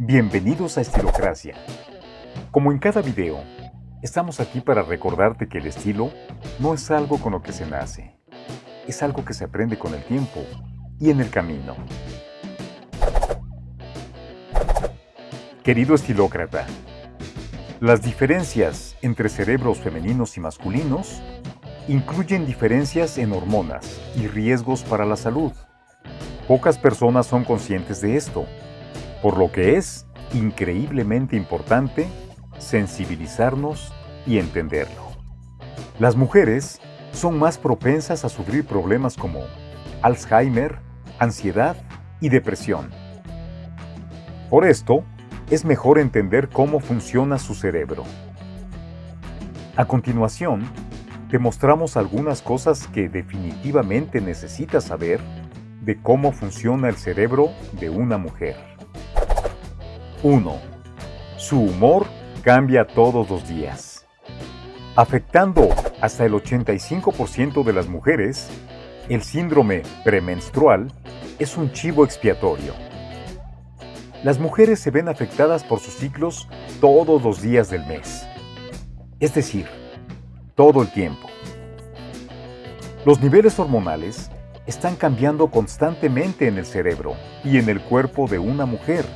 Bienvenidos a Estilocracia. Como en cada video, estamos aquí para recordarte que el estilo no es algo con lo que se nace, es algo que se aprende con el tiempo y en el camino. Querido estilócrata, las diferencias entre cerebros femeninos y masculinos incluyen diferencias en hormonas y riesgos para la salud. Pocas personas son conscientes de esto por lo que es increíblemente importante sensibilizarnos y entenderlo. Las mujeres son más propensas a sufrir problemas como Alzheimer, ansiedad y depresión. Por esto, es mejor entender cómo funciona su cerebro. A continuación, te mostramos algunas cosas que definitivamente necesitas saber de cómo funciona el cerebro de una mujer. 1. Su humor cambia todos los días. Afectando hasta el 85% de las mujeres, el síndrome premenstrual es un chivo expiatorio. Las mujeres se ven afectadas por sus ciclos todos los días del mes, es decir, todo el tiempo. Los niveles hormonales están cambiando constantemente en el cerebro y en el cuerpo de una mujer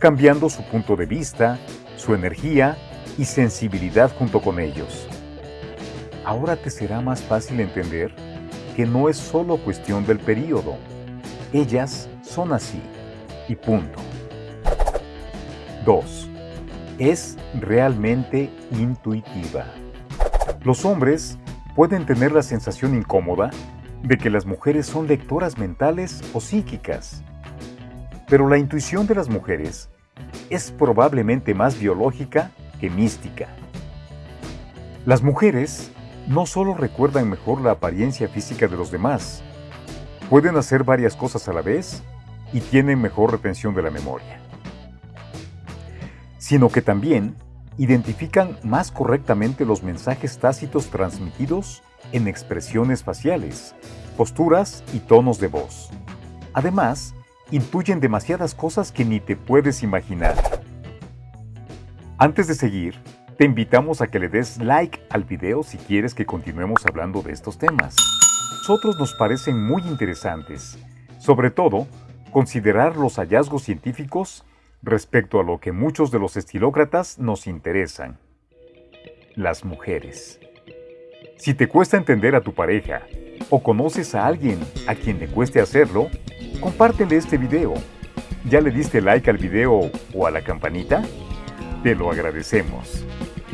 cambiando su punto de vista, su energía y sensibilidad junto con ellos. Ahora te será más fácil entender que no es solo cuestión del periodo. Ellas son así y punto. 2. Es realmente intuitiva. Los hombres pueden tener la sensación incómoda de que las mujeres son lectoras mentales o psíquicas. Pero la intuición de las mujeres es probablemente más biológica que mística. Las mujeres no solo recuerdan mejor la apariencia física de los demás, pueden hacer varias cosas a la vez y tienen mejor retención de la memoria, sino que también identifican más correctamente los mensajes tácitos transmitidos en expresiones faciales, posturas y tonos de voz. Además, intuyen demasiadas cosas que ni te puedes imaginar. Antes de seguir, te invitamos a que le des like al video si quieres que continuemos hablando de estos temas. Nosotros nos parecen muy interesantes, sobre todo considerar los hallazgos científicos respecto a lo que muchos de los estilócratas nos interesan. Las mujeres. Si te cuesta entender a tu pareja o conoces a alguien a quien le cueste hacerlo, compártele este video. ¿Ya le diste like al video o a la campanita? Te lo agradecemos.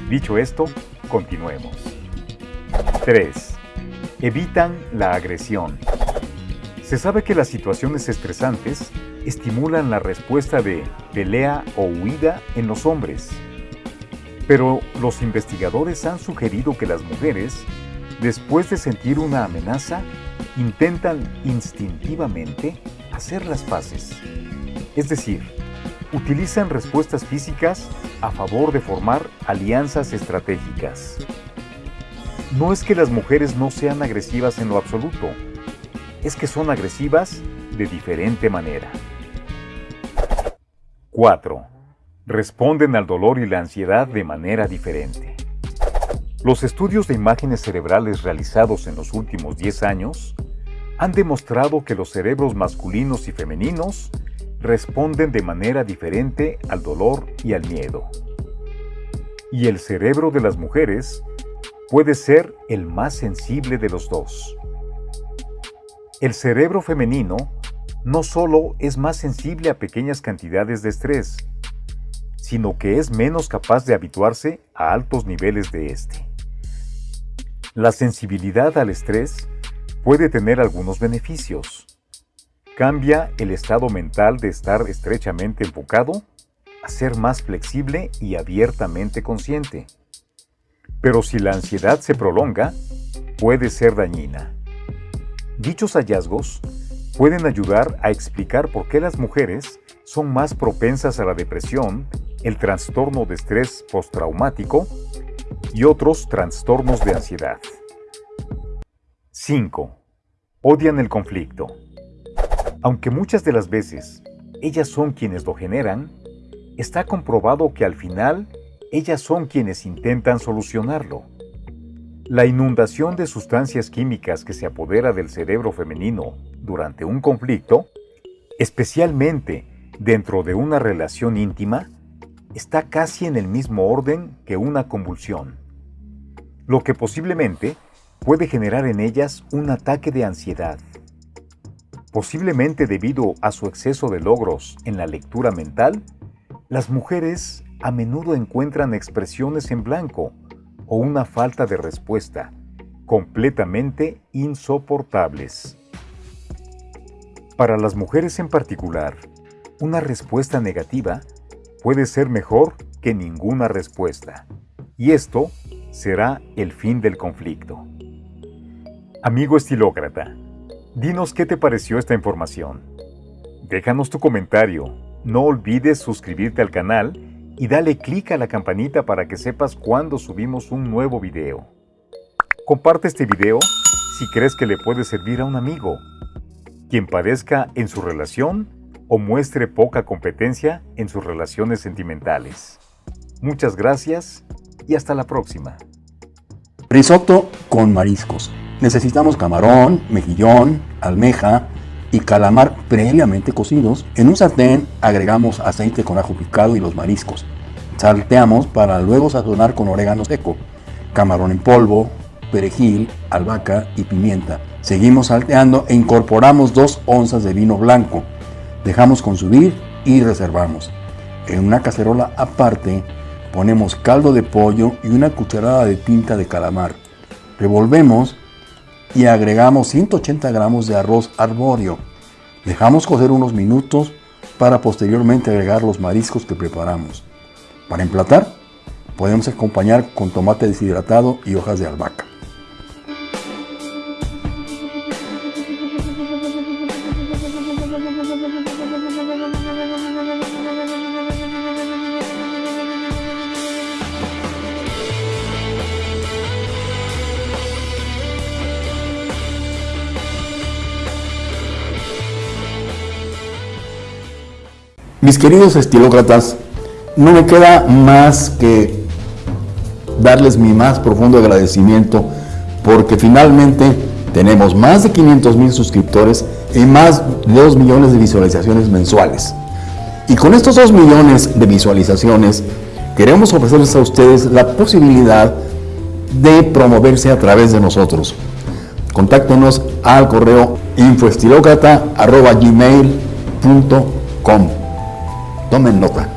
Dicho esto, continuemos. 3. Evitan la agresión. Se sabe que las situaciones estresantes estimulan la respuesta de pelea o huida en los hombres. Pero los investigadores han sugerido que las mujeres Después de sentir una amenaza, intentan instintivamente hacer las paces. Es decir, utilizan respuestas físicas a favor de formar alianzas estratégicas. No es que las mujeres no sean agresivas en lo absoluto, es que son agresivas de diferente manera. 4. Responden al dolor y la ansiedad de manera diferente. Los estudios de imágenes cerebrales realizados en los últimos 10 años han demostrado que los cerebros masculinos y femeninos responden de manera diferente al dolor y al miedo. Y el cerebro de las mujeres puede ser el más sensible de los dos. El cerebro femenino no solo es más sensible a pequeñas cantidades de estrés, sino que es menos capaz de habituarse a altos niveles de este. La sensibilidad al estrés puede tener algunos beneficios. Cambia el estado mental de estar estrechamente enfocado a ser más flexible y abiertamente consciente. Pero si la ansiedad se prolonga, puede ser dañina. Dichos hallazgos pueden ayudar a explicar por qué las mujeres son más propensas a la depresión, el trastorno de estrés postraumático y otros trastornos de ansiedad. 5. Odian el conflicto. Aunque muchas de las veces ellas son quienes lo generan, está comprobado que al final ellas son quienes intentan solucionarlo. La inundación de sustancias químicas que se apodera del cerebro femenino durante un conflicto, especialmente dentro de una relación íntima, está casi en el mismo orden que una convulsión, lo que posiblemente puede generar en ellas un ataque de ansiedad. Posiblemente debido a su exceso de logros en la lectura mental, las mujeres a menudo encuentran expresiones en blanco o una falta de respuesta completamente insoportables. Para las mujeres en particular, una respuesta negativa puede ser mejor que ninguna respuesta, y esto será el fin del conflicto. Amigo estilócrata, dinos qué te pareció esta información. Déjanos tu comentario, no olvides suscribirte al canal y dale clic a la campanita para que sepas cuando subimos un nuevo video. Comparte este video si crees que le puede servir a un amigo, quien padezca en su relación o muestre poca competencia en sus relaciones sentimentales. Muchas gracias y hasta la próxima. Risotto con mariscos. Necesitamos camarón, mejillón, almeja y calamar previamente cocidos. En un sartén agregamos aceite con ajo picado y los mariscos. Salteamos para luego sazonar con orégano seco, camarón en polvo, perejil, albahaca y pimienta. Seguimos salteando e incorporamos 2 onzas de vino blanco. Dejamos consumir y reservamos. En una cacerola aparte ponemos caldo de pollo y una cucharada de tinta de calamar. Revolvemos y agregamos 180 gramos de arroz arbóreo. Dejamos cocer unos minutos para posteriormente agregar los mariscos que preparamos. Para emplatar, podemos acompañar con tomate deshidratado y hojas de albahaca. Mis queridos estilócratas, no me queda más que darles mi más profundo agradecimiento porque finalmente tenemos más de 500 mil suscriptores y más de 2 millones de visualizaciones mensuales. Y con estos 2 millones de visualizaciones queremos ofrecerles a ustedes la posibilidad de promoverse a través de nosotros. Contáctenos al correo infoestilocrata.gmail.com Tomen nota.